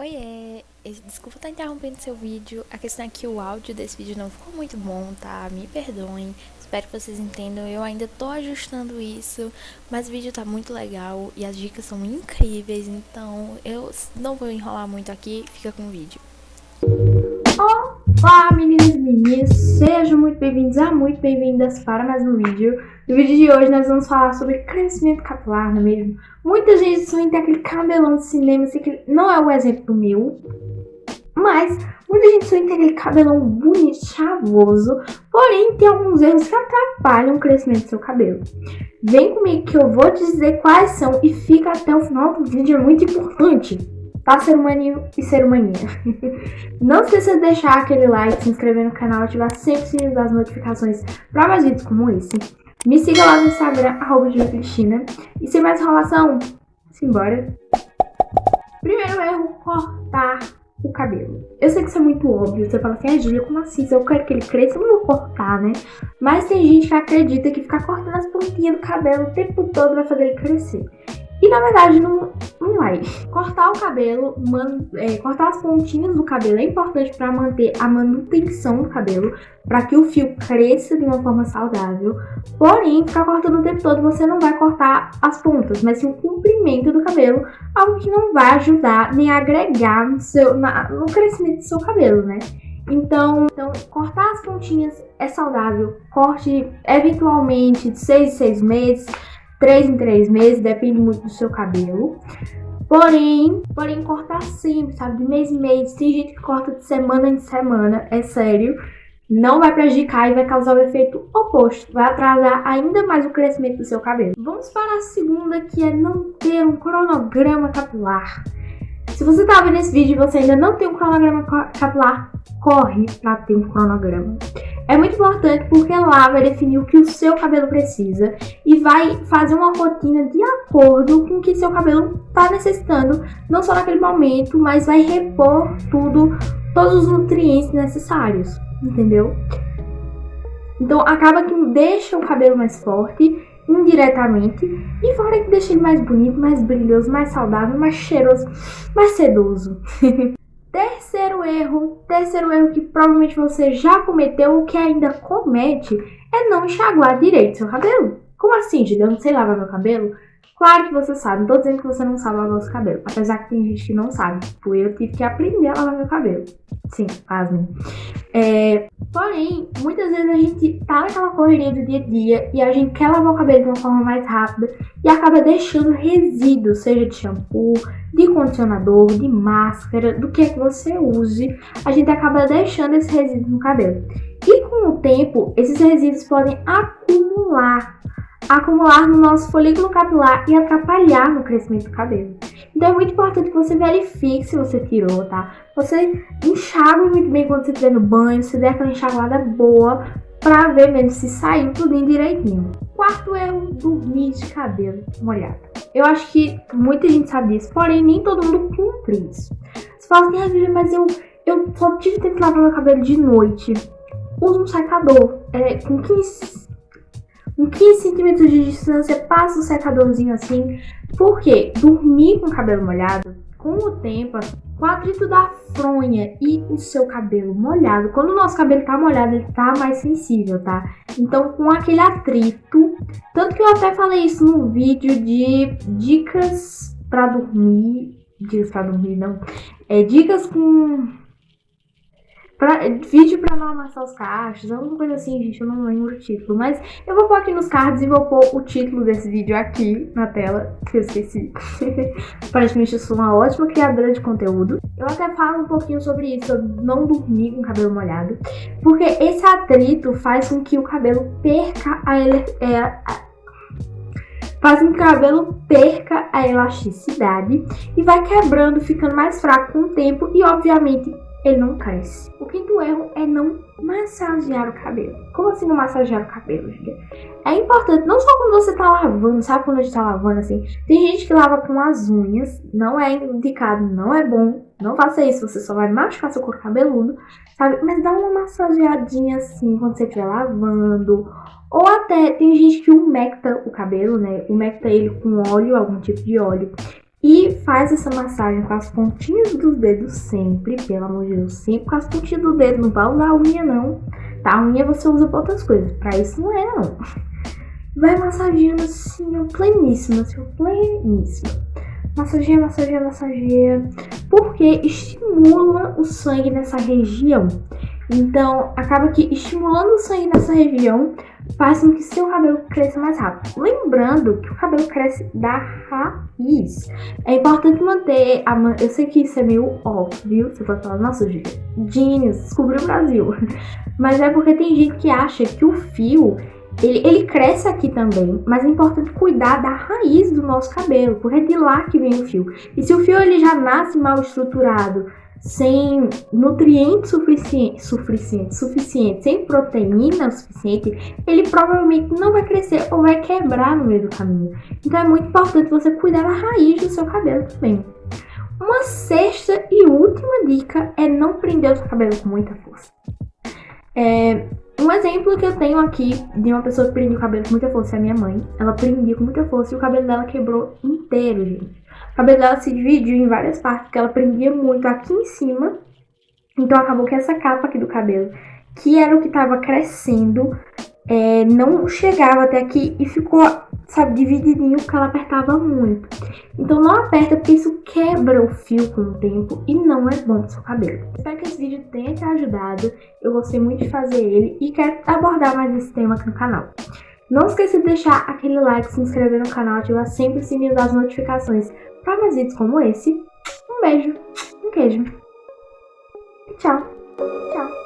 Oiê, desculpa estar interrompendo seu vídeo, a questão é que o áudio desse vídeo não ficou muito bom, tá? Me perdoem, espero que vocês entendam, eu ainda tô ajustando isso, mas o vídeo tá muito legal e as dicas são incríveis, então eu não vou enrolar muito aqui, fica com o vídeo. Olá meninas meninos, sejam muito bem-vindos a muito bem-vindas para mais um vídeo. No vídeo de hoje nós vamos falar sobre crescimento capilar, não é mesmo? Muita gente sonha ter aquele cabelão de cinema, assim, que não é o exemplo meu, mas muita gente sonha ter aquele cabelão bonito, chavoso, porém tem alguns erros que atrapalham o crescimento do seu cabelo. Vem comigo que eu vou te dizer quais são e fica até o final do vídeo, é muito importante tá, ser humaninho e ser humaninha? Não esqueça de deixar aquele like, se inscrever no canal, ativar sempre o sininho das notificações para mais vídeos como esse. Me siga lá no Instagram, arroba Cristina. E sem mais enrolação, simbora. Primeiro erro, cortar o cabelo. Eu sei que isso é muito óbvio, você fala assim, ah, Júlia, como assim? Se eu quero que ele cresça, eu não vou cortar, né? Mas tem gente que acredita que ficar cortando as pontinhas do cabelo o tempo todo vai fazer ele crescer. E na verdade não, não vai. Cortar o cabelo, man, é, cortar as pontinhas do cabelo é importante para manter a manutenção do cabelo, para que o fio cresça de uma forma saudável. Porém, ficar cortando o tempo todo você não vai cortar as pontas, mas sim o comprimento do cabelo, algo que não vai ajudar nem agregar no, seu, na, no crescimento do seu cabelo, né? Então, então, cortar as pontinhas é saudável. Corte eventualmente de 6 em 6 meses 3 em 3 meses, depende muito do seu cabelo. Porém, porém cortar sempre, sabe? De mês em mês. Tem gente que corta de semana em semana, é sério. Não vai prejudicar e vai causar o efeito oposto. Vai atrasar ainda mais o crescimento do seu cabelo. Vamos para a segunda, que é não ter um cronograma capilar. Se você tá vendo esse vídeo e você ainda não tem um cronograma capilar, corre para ter um cronograma. É muito importante porque lá vai definir o que o seu cabelo precisa e vai fazer uma rotina de acordo com o que seu cabelo está necessitando, não só naquele momento, mas vai repor tudo, todos os nutrientes necessários, entendeu? Então acaba que deixa o cabelo mais forte indiretamente e fora que deixa ele mais bonito, mais brilhoso, mais saudável, mais cheiroso, mais sedoso. Terceiro erro, terceiro erro que provavelmente você já cometeu ou que ainda comete é não enxaguar direito seu cabelo. Como assim, Julia? Eu não sei lavar meu cabelo? Claro que você sabe, não tô dizendo que você não sabe lavar seu cabelo. Apesar que tem gente que não sabe. Tipo, eu tive que aprender a lavar meu cabelo. Sim, pasmem. É, porém, muitas vezes a gente tá naquela correria do dia a dia e a gente quer lavar o cabelo de uma forma mais rápida e acaba deixando resíduos, seja de shampoo, de condicionador, de máscara, do que é que você use, a gente acaba deixando esses resíduos no cabelo. E com o tempo, esses resíduos podem acumular acumular no nosso folículo capilar e atrapalhar no crescimento do cabelo. Então é muito importante que você verifique se você tirou, tá? Você enxague muito bem quando você estiver no banho, se der aquela enxaguada boa, pra ver mesmo se saiu tudo direitinho. Quarto erro, dormir de cabelo molhado. Eu acho que muita gente sabe disso, porém nem todo mundo cumpre isso. Você fala assim, ah, mas eu, eu só tive tempo de lavar meu cabelo de noite. Usa um secador é, com 15 com 15 centímetros de distância, passa o secadorzinho assim. Porque dormir com o cabelo molhado, com o tempo, o atrito da fronha e o seu cabelo molhado, quando o nosso cabelo tá molhado, ele tá mais sensível, tá? Então, com aquele atrito, tanto que eu até falei isso no vídeo de dicas pra dormir, dicas pra dormir, não, é dicas com Pra, vídeo pra não amassar os cachos, alguma coisa assim, gente, eu não lembro o título. Mas eu vou pôr aqui nos cards e vou pôr o título desse vídeo aqui na tela, que eu esqueci. Aparentemente eu sou uma ótima criadora de conteúdo. Eu até falo um pouquinho sobre isso, sobre não dormir com o cabelo molhado. Porque esse atrito faz com que o cabelo perca a... É, a faz com que o cabelo perca a elasticidade e vai quebrando, ficando mais fraco com o tempo e, obviamente, ele não cresce. O quinto erro é não massagear o cabelo. Como assim não massagear o cabelo, gente? É importante, não só quando você tá lavando, sabe quando a gente tá lavando assim? Tem gente que lava com as unhas, não é indicado, não é bom. Não faça isso, você só vai machucar seu corpo cabeludo, sabe? Mas dá uma massageadinha assim quando você estiver lavando. Ou até, tem gente que umecta o cabelo, né? Umecta ele com óleo, algum tipo de óleo. E faz essa massagem com as pontinhas dos dedos sempre, pelo amor de Deus, sempre com as pontinhas do dedo, não vai usar a unha não. Tá, a unha você usa pra outras coisas, pra isso não é não. Vai massageando assim, ó, pleníssima, assim, pleníssima. Massageia, massageia, massageia, porque estimula o sangue nessa região. Então, acaba que estimulando o sangue nessa região faz com que seu cabelo cresça mais rápido. Lembrando que o cabelo cresce da raiz. É importante manter a man... Eu sei que isso é meio óbvio, você pode falar, nossa, genius, descobriu o Brasil. Mas é porque tem gente que acha que o fio ele, ele, cresce aqui também, mas é importante cuidar da raiz do nosso cabelo, porque é de lá que vem o fio. E se o fio ele já nasce mal estruturado, sem nutrientes suficientes, suficiente, suficiente, sem proteína suficiente, ele provavelmente não vai crescer ou vai quebrar no meio do caminho. Então é muito importante você cuidar da raiz do seu cabelo também. Uma sexta e última dica é não prender o seu cabelo com muita força. É, um exemplo que eu tenho aqui de uma pessoa que prendia o cabelo com muita força é a minha mãe. Ela prendia com muita força e o cabelo dela quebrou inteiro, gente. O cabelo dela se dividiu em várias partes, porque ela prendia muito aqui em cima. Então acabou que essa capa aqui do cabelo, que era o que estava crescendo, é, não chegava até aqui e ficou, sabe, divididinho porque ela apertava muito. Então não aperta porque isso quebra o fio com o tempo e não é bom pro seu cabelo. Espero que esse vídeo tenha te ajudado, eu gostei muito de fazer ele e quero abordar mais esse tema aqui no canal. Não esqueça de deixar aquele like, se inscrever no canal, ativar sempre o sininho das notificações para visitas como esse. Um beijo, um queijo. Tchau, tchau.